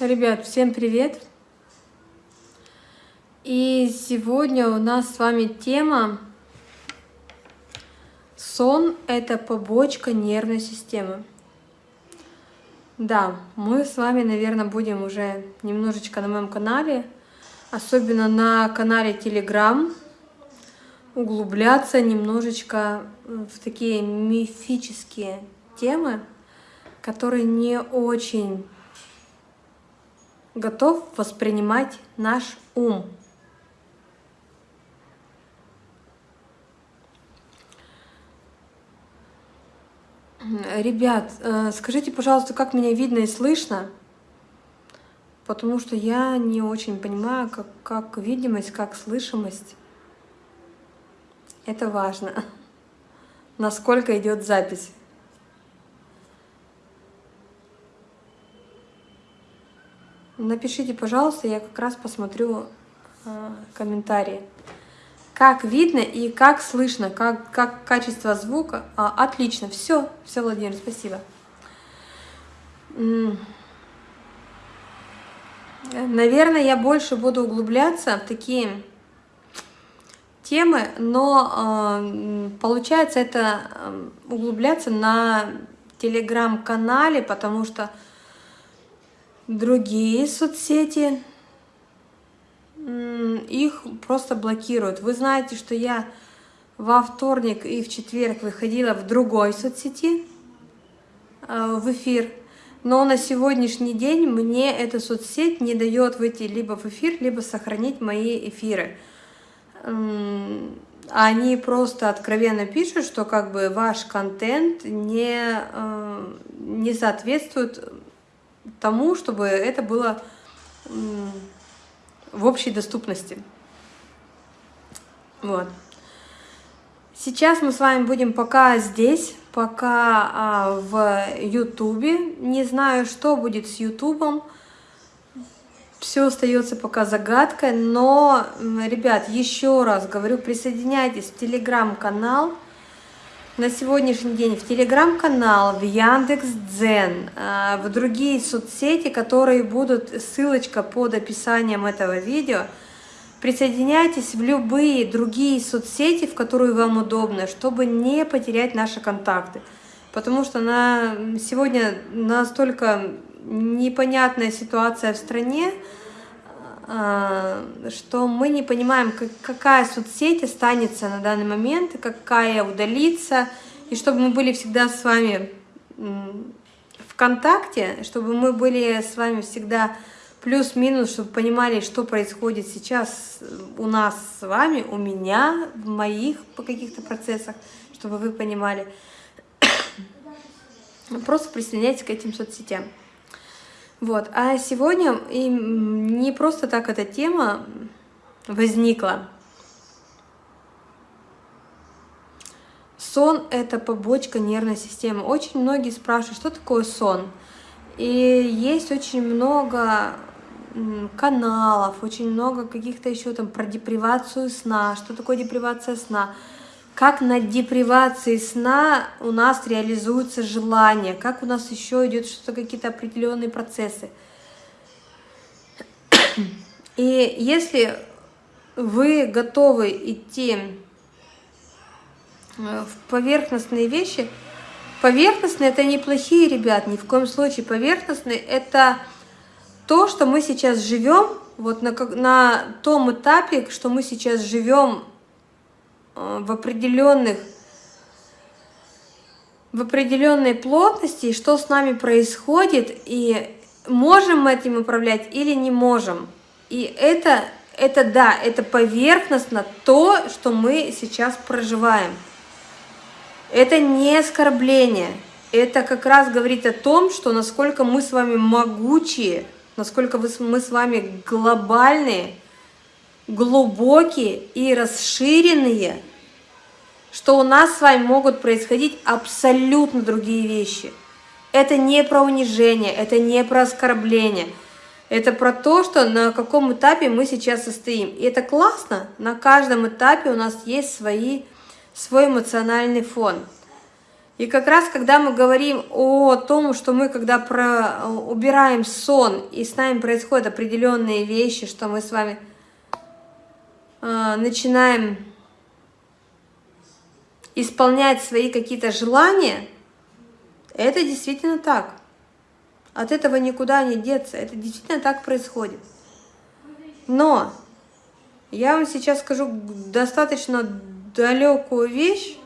Ребят, всем привет! И сегодня у нас с вами тема Сон – это побочка нервной системы. Да, мы с вами, наверное, будем уже немножечко на моем канале, особенно на канале Telegram, углубляться немножечко в такие мифические темы, которые не очень готов воспринимать наш ум. Ребят, э, скажите, пожалуйста, как меня видно и слышно? Потому что я не очень понимаю, как, как видимость, как слышимость. Это важно. Насколько идет запись. Напишите, пожалуйста, я как раз посмотрю э, комментарии. Как видно и как слышно, как, как качество звука. А, отлично, все, все, Владимир, спасибо. Наверное, я больше буду углубляться в такие темы, но э, получается это э, углубляться на телеграм-канале, потому что другие соцсети, их просто блокируют. Вы знаете, что я во вторник и в четверг выходила в другой соцсети, э, в эфир, но на сегодняшний день мне эта соцсеть не дает выйти либо в эфир, либо сохранить мои эфиры. Они просто откровенно пишут, что как бы ваш контент не, э, не соответствует тому, чтобы это было в общей доступности. Вот. Сейчас мы с вами будем пока здесь, пока а, в Ютубе. Не знаю, что будет с Ютубом. Все остается пока загадкой, но, ребят, еще раз говорю, присоединяйтесь в телеграм-канал на сегодняшний день в телеграм-канал, в Яндекс Дзен, а, в другие соцсети, которые будут, ссылочка под описанием этого видео. Присоединяйтесь в любые другие соцсети, в которые вам удобно, чтобы не потерять наши контакты. Потому что на сегодня настолько непонятная ситуация в стране, что мы не понимаем, какая соцсеть останется на данный момент, какая удалится, и чтобы мы были всегда с вами в контакте, чтобы мы были с вами всегда плюс-минус, чтобы понимали, что происходит сейчас у нас с вами, у меня, в моих по каких-то процессах, чтобы вы понимали. Просто присоединяйтесь к этим соцсетям. Вот. А сегодня и не просто так эта тема возникла. Сон – это побочка нервной системы. Очень многие спрашивают, что такое сон. И есть очень много каналов, очень много каких-то еще там про депривацию сна, что такое депривация сна – как на депривации сна у нас реализуется желание, как у нас еще идет что-то, какие-то определенные процессы. И если вы готовы идти э, в поверхностные вещи, поверхностные это неплохие, ребят, ни в коем случае. Поверхностные это то, что мы сейчас живем, вот на, на том этапе, что мы сейчас живем в определенных в определенной плотности, что с нами происходит, и можем мы этим управлять или не можем. И это, это да, это поверхностно то, что мы сейчас проживаем. Это не оскорбление, это как раз говорит о том, что насколько мы с вами могучие, насколько мы с вами глобальные, глубокие и расширенные, что у нас с вами могут происходить абсолютно другие вещи. Это не про унижение, это не про оскорбление. Это про то, что на каком этапе мы сейчас состоим. И это классно. На каждом этапе у нас есть свои, свой эмоциональный фон. И как раз, когда мы говорим о том, что мы, когда про, убираем сон, и с нами происходят определенные вещи, что мы с вами э, начинаем исполнять свои какие-то желания, это действительно так. От этого никуда не деться. Это действительно так происходит. Но я вам сейчас скажу достаточно далекую вещь.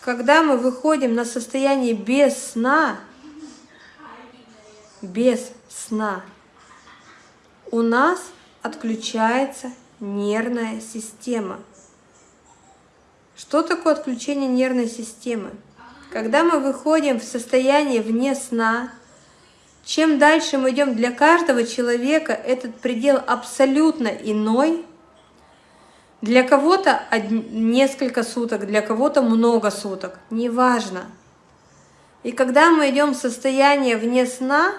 Когда мы выходим на состояние без сна, без сна, у нас отключается нервная система. Что такое отключение нервной системы? Когда мы выходим в состояние вне сна, чем дальше мы идем, для каждого человека этот предел абсолютно иной. Для кого-то несколько суток, для кого-то много суток, неважно. И когда мы идем в состояние вне сна,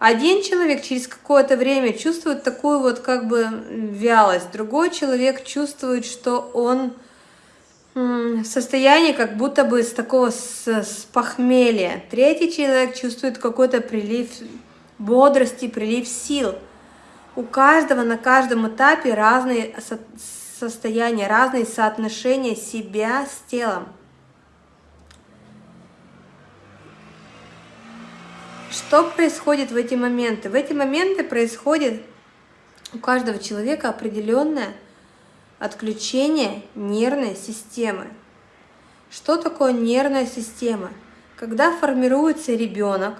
один человек через какое-то время чувствует такую вот как бы вялость, другой человек чувствует, что он состояние как будто бы с такого с, с похмелья. Третий человек чувствует какой-то прилив бодрости, прилив сил. У каждого на каждом этапе разные со состояния, разные соотношения себя с телом. Что происходит в эти моменты? В эти моменты происходит у каждого человека определенная Отключение нервной системы. Что такое нервная система? Когда формируется ребенок,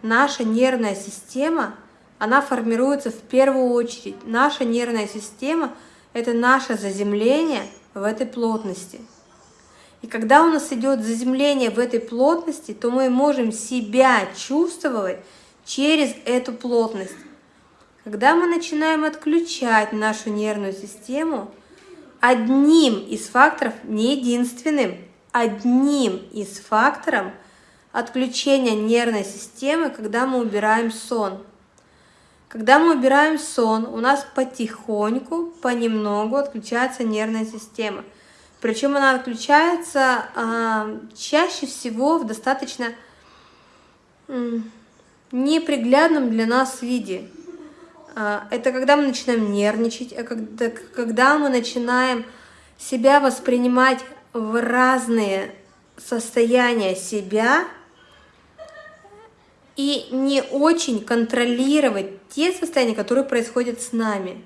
наша нервная система, она формируется в первую очередь. Наша нервная система – это наше заземление в этой плотности. И когда у нас идет заземление в этой плотности, то мы можем себя чувствовать через эту плотность. Когда мы начинаем отключать нашу нервную систему – одним из факторов, не единственным, одним из факторов отключения нервной системы, когда мы убираем сон. Когда мы убираем сон, у нас потихоньку, понемногу отключается нервная система. Причем она отключается э, чаще всего в достаточно э, неприглядном для нас виде. А, это когда мы начинаем нервничать, а когда, когда мы начинаем себя воспринимать в разные состояния себя и не очень контролировать те состояния, которые происходят с нами.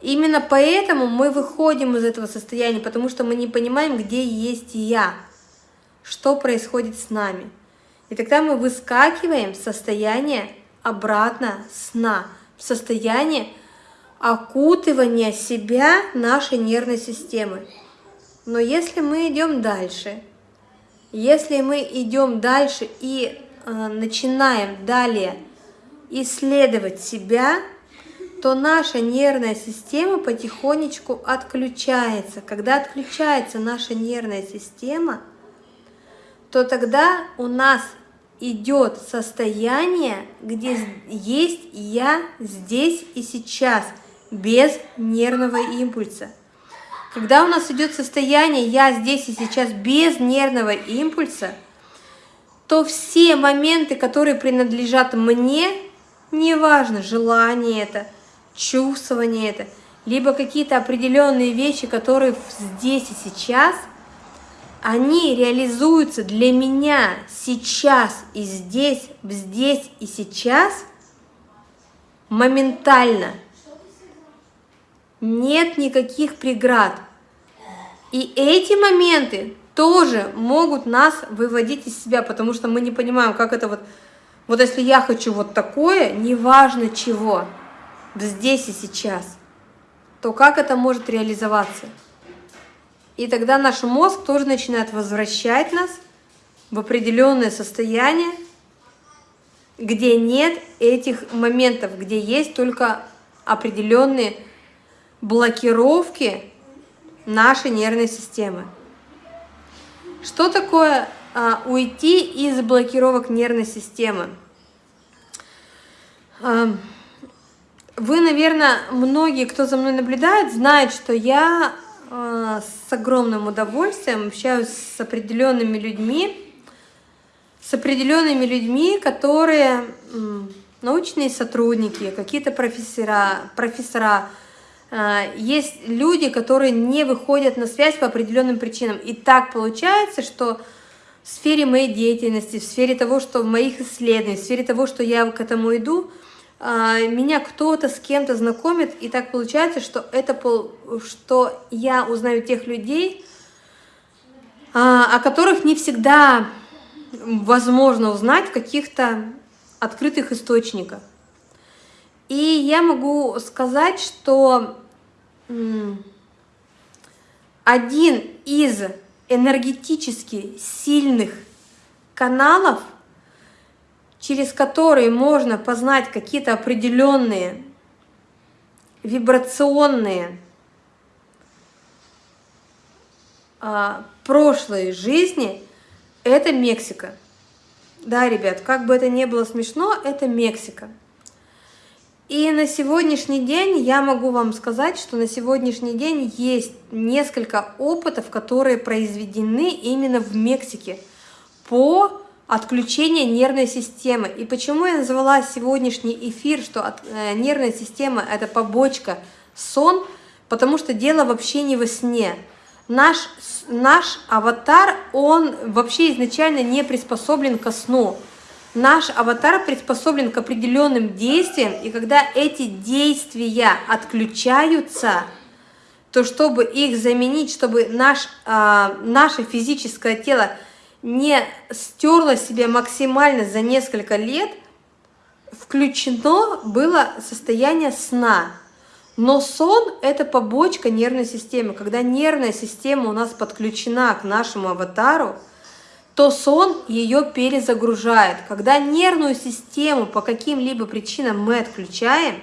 Именно поэтому мы выходим из этого состояния, потому что мы не понимаем, где есть я, что происходит с нами. И тогда мы выскакиваем в состояние обратно сна – состояние окутывания себя нашей нервной системы. Но если мы идем дальше, если мы идем дальше и э, начинаем далее исследовать себя, то наша нервная система потихонечку отключается. Когда отключается наша нервная система, то тогда у нас идет состояние, где есть я здесь и сейчас, без нервного импульса. Когда у нас идет состояние «я здесь и сейчас» без нервного импульса, то все моменты, которые принадлежат мне, неважно, желание это, чувствование это, либо какие-то определенные вещи, которые здесь и сейчас – они реализуются для меня сейчас и здесь, здесь и сейчас моментально. Нет никаких преград. И эти моменты тоже могут нас выводить из себя, потому что мы не понимаем, как это вот... Вот если я хочу вот такое, неважно чего, здесь и сейчас, то как это может реализоваться? И тогда наш мозг тоже начинает возвращать нас в определенное состояние, где нет этих моментов, где есть только определенные блокировки нашей нервной системы. Что такое а, уйти из блокировок нервной системы? А, вы, наверное, многие, кто за мной наблюдает, знают, что я с огромным удовольствием общаюсь с определенными людьми, с определенными людьми, которые научные сотрудники, какие-то профессора, профессора. Э, есть люди, которые не выходят на связь по определенным причинам. И так получается, что в сфере моей деятельности, в сфере того, что в моих исследованиях, в сфере того, что я к этому иду, меня кто-то с кем-то знакомит, и так получается, что это что я узнаю тех людей, а, о которых не всегда возможно узнать в каких-то открытых источниках. И я могу сказать, что один из энергетически сильных каналов, через которые можно познать какие-то определенные вибрационные а, прошлые жизни, это Мексика. Да, ребят, как бы это ни было смешно, это Мексика. И на сегодняшний день я могу вам сказать, что на сегодняшний день есть несколько опытов, которые произведены именно в Мексике по отключению нервной системы. И почему я назвала сегодняшний эфир, что от, э, нервная система – это побочка сон, потому что дело вообще не во сне. Наш, наш аватар, он вообще изначально не приспособлен ко сну. Наш аватар приспособлен к определенным действиям, и когда эти действия отключаются, то чтобы их заменить, чтобы наш, э, наше физическое тело не стерло себя максимально за несколько лет, включено было состояние сна. Но сон – это побочка нервной системы. Когда нервная система у нас подключена к нашему аватару – то сон ее перезагружает. Когда нервную систему по каким-либо причинам мы отключаем,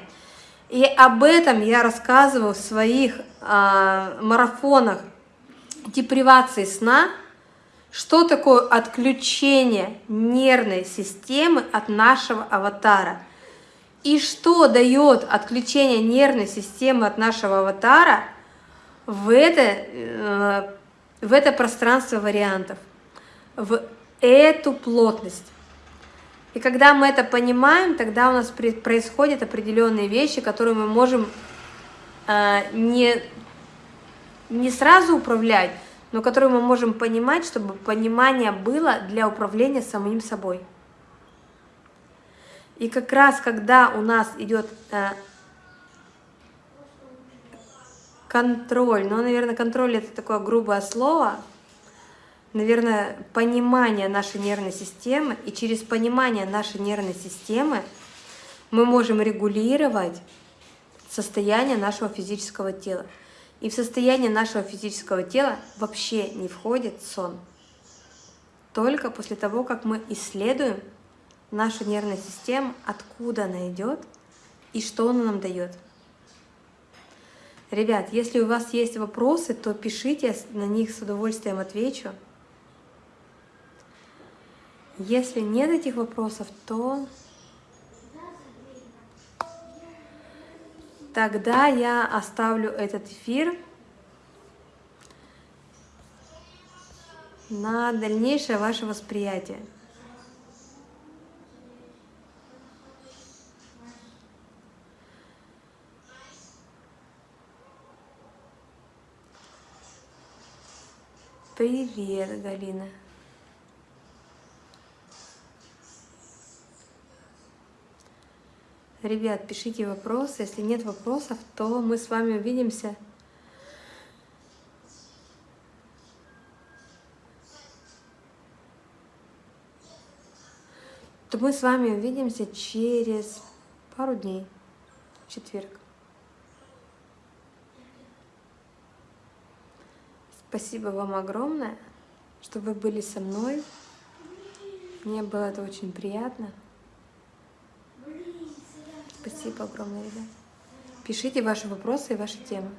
и об этом я рассказываю в своих э, марафонах депривации сна, что такое отключение нервной системы от нашего аватара. И что дает отключение нервной системы от нашего аватара в это, э, в это пространство вариантов в эту плотность. И когда мы это понимаем, тогда у нас происходят определенные вещи, которые мы можем э, не, не сразу управлять, но которые мы можем понимать, чтобы понимание было для управления самим собой. И как раз когда у нас идет э, контроль, ну, наверное, контроль это такое грубое слово, наверное, понимание нашей нервной системы, и через понимание нашей нервной системы мы можем регулировать состояние нашего физического тела. И в состояние нашего физического тела вообще не входит сон. Только после того, как мы исследуем нашу нервную систему, откуда она идет и что она нам дает. Ребят, если у вас есть вопросы, то пишите, на них с удовольствием отвечу. Если нет этих вопросов, то тогда я оставлю этот эфир на дальнейшее ваше восприятие. Привет, Галина. Ребят, пишите вопросы. Если нет вопросов, то мы с вами увидимся. То мы с вами увидимся через пару дней, в четверг. Спасибо вам огромное, что вы были со мной. Мне было это очень приятно. Спасибо огромное, ребят. Пишите ваши вопросы и ваши темы.